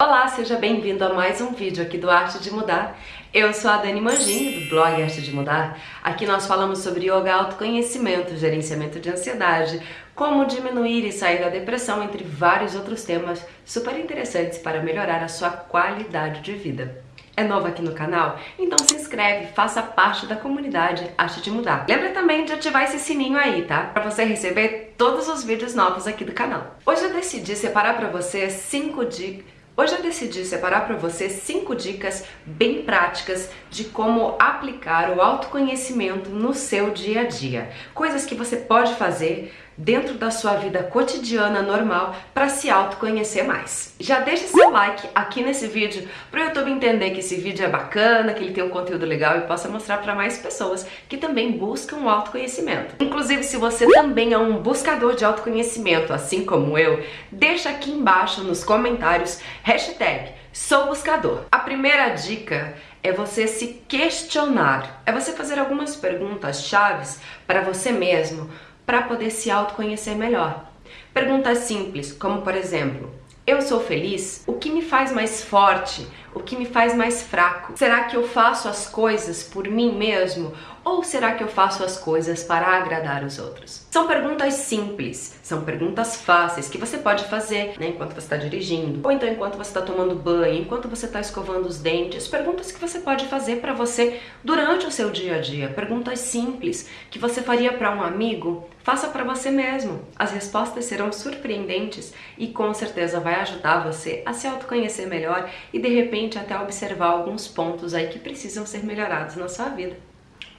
Olá, seja bem-vindo a mais um vídeo aqui do Arte de Mudar. Eu sou a Dani Manginho, do blog Arte de Mudar. Aqui nós falamos sobre yoga, autoconhecimento, gerenciamento de ansiedade, como diminuir e sair da depressão, entre vários outros temas super interessantes para melhorar a sua qualidade de vida. É novo aqui no canal? Então se inscreve, faça parte da comunidade Arte de Mudar. Lembra também de ativar esse sininho aí, tá? Para você receber todos os vídeos novos aqui do canal. Hoje eu decidi separar para você 5 dicas Hoje eu decidi separar para você cinco dicas bem práticas de como aplicar o autoconhecimento no seu dia a dia. Coisas que você pode fazer dentro da sua vida cotidiana normal para se autoconhecer mais. Já deixa seu like aqui nesse vídeo para o YouTube entender que esse vídeo é bacana, que ele tem um conteúdo legal e possa mostrar para mais pessoas que também buscam o autoconhecimento. Inclusive, se você também é um buscador de autoconhecimento, assim como eu, deixa aqui embaixo nos comentários hashtag sou buscador. A primeira dica é você se questionar, é você fazer algumas perguntas chaves para você mesmo para poder se autoconhecer melhor. Perguntas simples, como por exemplo, eu sou feliz? O que me faz mais forte? O que me faz mais fraco? Será que eu faço as coisas por mim mesmo? Ou será que eu faço as coisas para agradar os outros? São perguntas simples, são perguntas fáceis que você pode fazer né, enquanto você está dirigindo, ou então enquanto você está tomando banho, enquanto você está escovando os dentes. Perguntas que você pode fazer para você durante o seu dia a dia. Perguntas simples que você faria para um amigo, faça para você mesmo. As respostas serão surpreendentes e com certeza vai ajudar você a se autoconhecer melhor e de repente até observar alguns pontos aí que precisam ser melhorados na sua vida.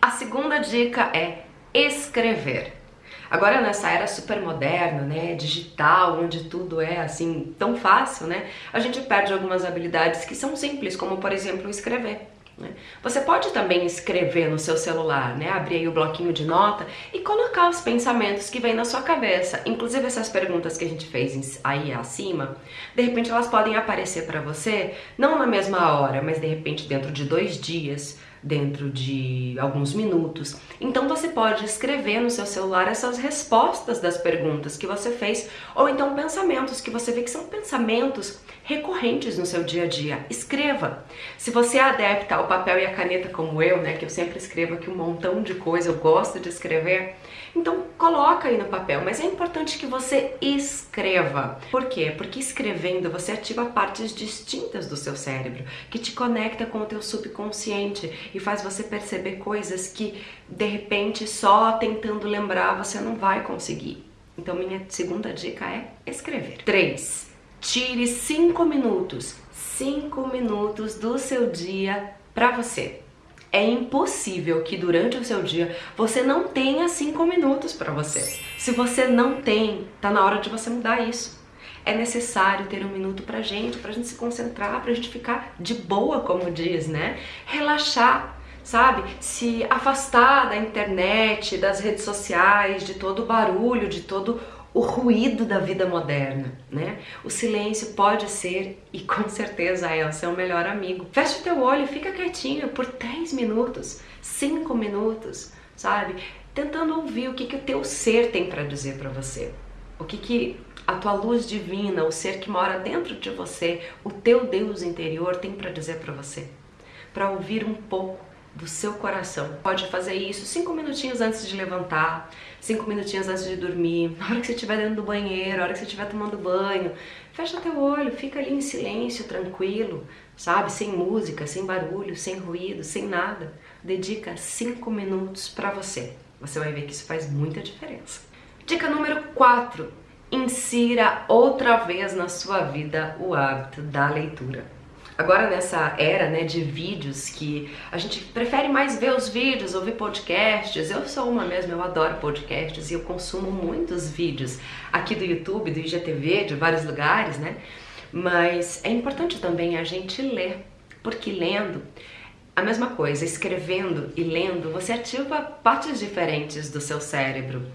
A segunda dica é escrever. Agora nessa era super moderna, né, digital, onde tudo é assim tão fácil, né, a gente perde algumas habilidades que são simples, como por exemplo escrever. Né? Você pode também escrever no seu celular, né? abrir aí o bloquinho de nota e colocar os pensamentos que vêm na sua cabeça. Inclusive essas perguntas que a gente fez aí acima, de repente elas podem aparecer para você, não na mesma hora, mas de repente dentro de dois dias, dentro de alguns minutos. Então você pode escrever no seu celular essas respostas das perguntas que você fez, ou então pensamentos que você vê que são pensamentos recorrentes no seu dia a dia. Escreva. Se você é adepta ao papel e a caneta como eu, né, que eu sempre escrevo aqui um montão de coisa, eu gosto de escrever, então coloca aí no papel, mas é importante que você escreva. Por quê? Porque escrevendo você ativa partes distintas do seu cérebro, que te conecta com o teu subconsciente e faz você perceber coisas que de repente só tentando lembrar você não vai conseguir. Então minha segunda dica é escrever. 3. Tire 5 minutos, 5 minutos do seu dia para você. É impossível que durante o seu dia você não tenha 5 minutos para você. Se você não tem, tá na hora de você mudar isso. É necessário ter um minuto pra gente, pra gente se concentrar, pra gente ficar de boa, como diz, né? Relaxar, sabe? Se afastar da internet, das redes sociais, de todo o barulho, de todo o ruído da vida moderna, né? O silêncio pode ser, e com certeza é, o seu melhor amigo. Fecha o teu olho fica quietinho por 3 minutos, 5 minutos, sabe? Tentando ouvir o que, que o teu ser tem para dizer para você. O que, que a tua luz divina, o ser que mora dentro de você, o teu Deus interior tem para dizer para você. Para ouvir um pouco do seu coração. Pode fazer isso cinco minutinhos antes de levantar, cinco minutinhos antes de dormir, na hora que você estiver dentro do banheiro, na hora que você estiver tomando banho. Fecha teu olho, fica ali em silêncio, tranquilo, sabe? Sem música, sem barulho, sem ruído, sem nada. Dedica cinco minutos para você. Você vai ver que isso faz muita diferença. Dica número 4. Insira outra vez na sua vida o hábito da leitura. Agora nessa era né, de vídeos que a gente prefere mais ver os vídeos, ouvir podcasts, eu sou uma mesmo, eu adoro podcasts e eu consumo muitos vídeos aqui do YouTube, do IGTV, de vários lugares, né? Mas é importante também a gente ler, porque lendo a mesma coisa, escrevendo e lendo, você ativa partes diferentes do seu cérebro.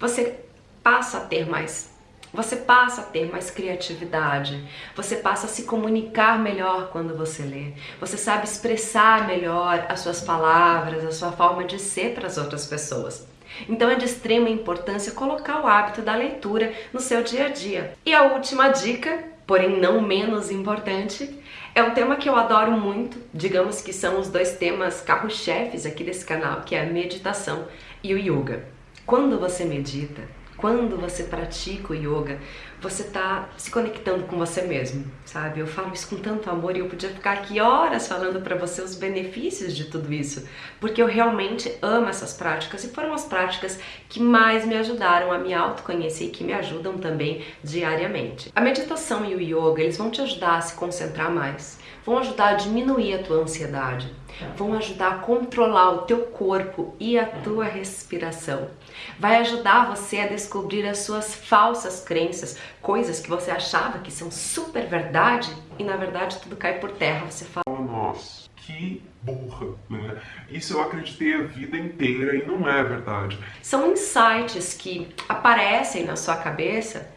Você passa a ter mais você passa a ter mais criatividade, você passa a se comunicar melhor quando você lê, você sabe expressar melhor as suas palavras, a sua forma de ser para as outras pessoas. Então é de extrema importância colocar o hábito da leitura no seu dia a dia. E a última dica porém não menos importante, é um tema que eu adoro muito, digamos que são os dois temas carro-chefes aqui desse canal, que é a meditação e o yoga. Quando você medita, quando você pratica o yoga, você está se conectando com você mesmo, sabe? Eu falo isso com tanto amor e eu podia ficar aqui horas falando para você os benefícios de tudo isso, porque eu realmente amo essas práticas e foram as práticas que mais me ajudaram a me autoconhecer e que me ajudam também diariamente. A meditação e o yoga, eles vão te ajudar a se concentrar mais, vão ajudar a diminuir a tua ansiedade, vão ajudar a controlar o teu corpo e a tua respiração. Vai ajudar você a descobrir as suas falsas crenças, coisas que você achava que são super verdade e na verdade tudo cai por terra. Você fala, oh, nossa, que burra, né? Isso eu acreditei a vida inteira e não é verdade. São insights que aparecem na sua cabeça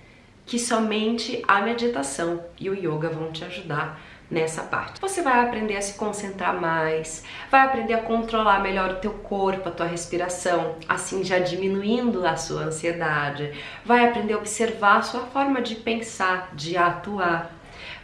que somente a meditação e o yoga vão te ajudar nessa parte. Você vai aprender a se concentrar mais, vai aprender a controlar melhor o teu corpo, a tua respiração, assim já diminuindo a sua ansiedade, vai aprender a observar a sua forma de pensar, de atuar,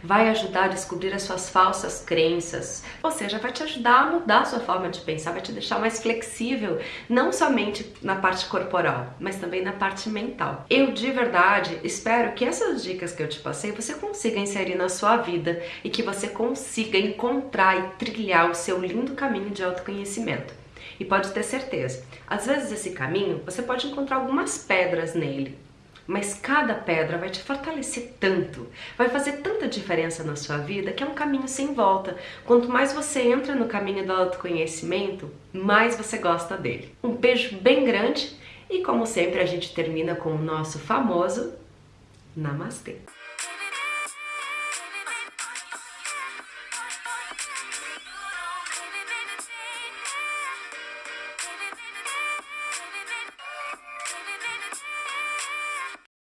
vai ajudar a descobrir as suas falsas crenças, ou seja, vai te ajudar a mudar a sua forma de pensar, vai te deixar mais flexível, não somente na parte corporal, mas também na parte mental. Eu de verdade espero que essas dicas que eu te passei você consiga inserir na sua vida e que você consiga encontrar e trilhar o seu lindo caminho de autoconhecimento. E pode ter certeza, às vezes esse caminho você pode encontrar algumas pedras nele, mas cada pedra vai te fortalecer tanto, vai fazer tanta diferença na sua vida que é um caminho sem volta. Quanto mais você entra no caminho do autoconhecimento, mais você gosta dele. Um beijo bem grande e como sempre a gente termina com o nosso famoso Namastê.